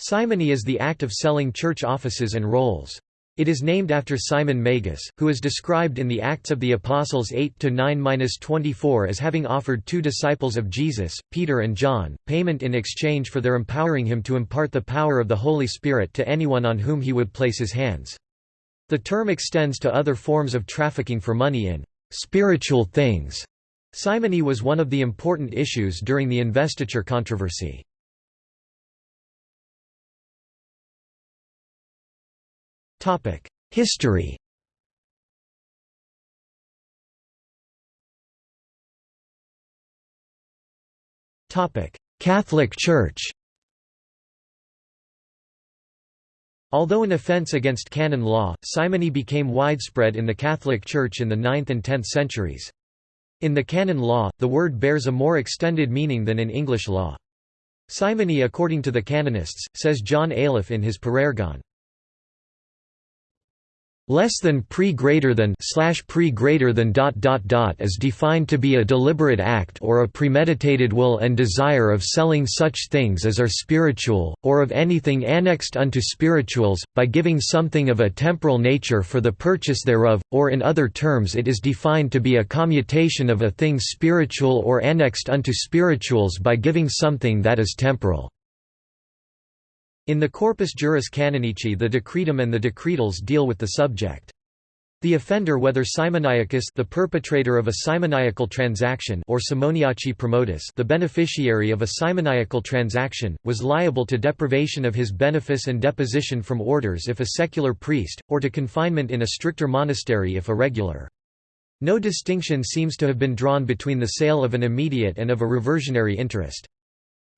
Simony is the act of selling church offices and roles. It is named after Simon Magus, who is described in the Acts of the Apostles 8–9–24 as having offered two disciples of Jesus, Peter and John, payment in exchange for their empowering him to impart the power of the Holy Spirit to anyone on whom he would place his hands. The term extends to other forms of trafficking for money in spiritual things. Simony was one of the important issues during the investiture controversy. History. Catholic Church. Although an offense against canon law, simony became widespread in the Catholic Church in the 9th and 10th centuries. In the canon law, the word bears a more extended meaning than in English law. Simony according to the canonists, says John Ayliffe in his Parergon, less than pre greater than slash pre greater than dot dot dot is defined to be a deliberate act or a premeditated will and desire of selling such things as are spiritual, or of anything annexed unto spirituals, by giving something of a temporal nature for the purchase thereof, or in other terms it is defined to be a commutation of a thing spiritual or annexed unto spirituals by giving something that is temporal. In the Corpus Juris Canonici the Decretum and the Decretals deal with the subject. The offender whether simoniacus the perpetrator of a simoniacal transaction or simoniaci promotus the beneficiary of a simoniacal transaction, was liable to deprivation of his benefice and deposition from orders if a secular priest, or to confinement in a stricter monastery if a regular. No distinction seems to have been drawn between the sale of an immediate and of a reversionary interest.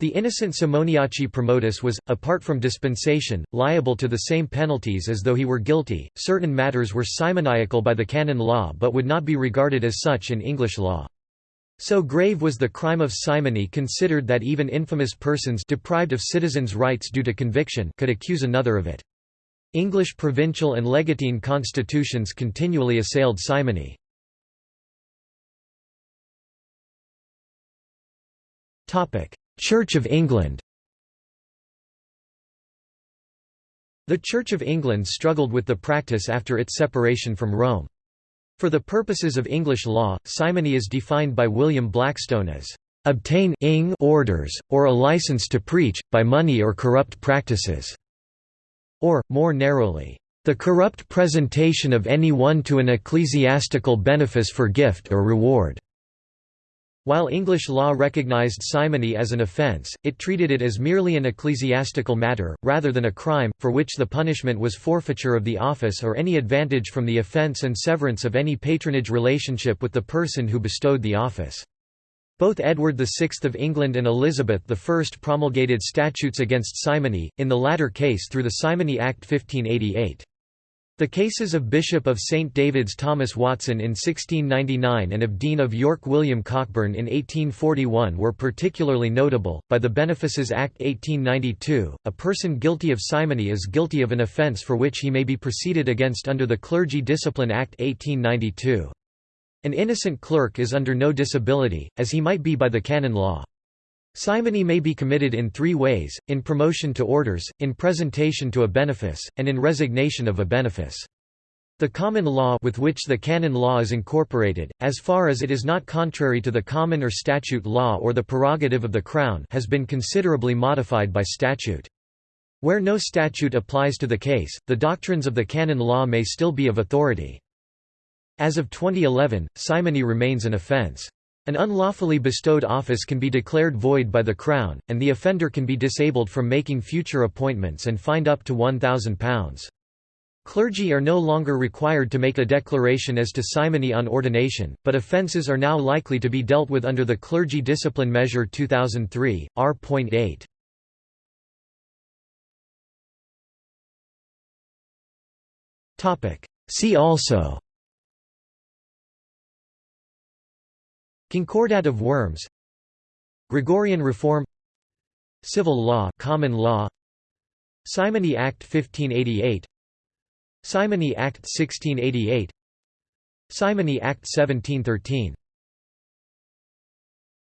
The innocent Simoniaci promotus was, apart from dispensation, liable to the same penalties as though he were guilty. Certain matters were simoniacal by the canon law but would not be regarded as such in English law. So grave was the crime of simony considered that even infamous persons deprived of citizens' rights due to conviction could accuse another of it. English provincial and legatine constitutions continually assailed simony. Topic: Church of England The Church of England struggled with the practice after its separation from Rome. For the purposes of English law, simony is defined by William Blackstone as obtain ing orders, or a license to preach, by money or corrupt practices", or, more narrowly, the corrupt presentation of any one to an ecclesiastical benefice for gift or reward. While English law recognized simony as an offence, it treated it as merely an ecclesiastical matter, rather than a crime, for which the punishment was forfeiture of the office or any advantage from the offence and severance of any patronage relationship with the person who bestowed the office. Both Edward VI of England and Elizabeth I promulgated statutes against simony, in the latter case through the Simony Act 1588. The cases of Bishop of St David's Thomas Watson in 1699 and of Dean of York William Cockburn in 1841 were particularly notable. By the Benefices Act 1892, a person guilty of simony is guilty of an offence for which he may be proceeded against under the Clergy Discipline Act 1892. An innocent clerk is under no disability, as he might be by the canon law. Simony may be committed in three ways, in promotion to orders, in presentation to a benefice, and in resignation of a benefice. The common law with which the canon law is incorporated, as far as it is not contrary to the common or statute law or the prerogative of the Crown has been considerably modified by statute. Where no statute applies to the case, the doctrines of the canon law may still be of authority. As of 2011, simony remains an offence. An unlawfully bestowed office can be declared void by the Crown, and the offender can be disabled from making future appointments and fined up to £1,000. Clergy are no longer required to make a declaration as to simony on ordination, but offences are now likely to be dealt with under the Clergy Discipline Measure 2003, R.8. See also Concordat of Worms. Gregorian reform. Civil law common law. Simony Act 1588 Simony Act 1688 Simony Act 1713